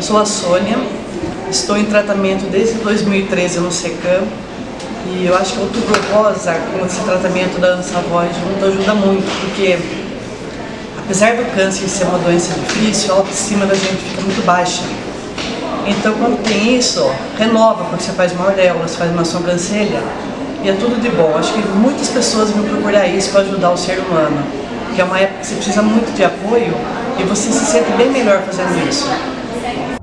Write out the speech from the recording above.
Sou a Sônia, estou em tratamento desde 2013 no SECAM e eu acho que o outubro rosa, com esse tratamento da Ana Savoy junto, ajuda muito, porque apesar do câncer ser uma doença difícil, a autoestima da gente fica muito baixa. Então quando tem isso, renova, quando você faz uma auréola, você faz uma sobrancelha, e é tudo de bom. Acho que muitas pessoas vão procurar isso para ajudar o ser humano, que é uma época que você precisa muito de apoio e você se sente bem melhor fazendo isso. seconds.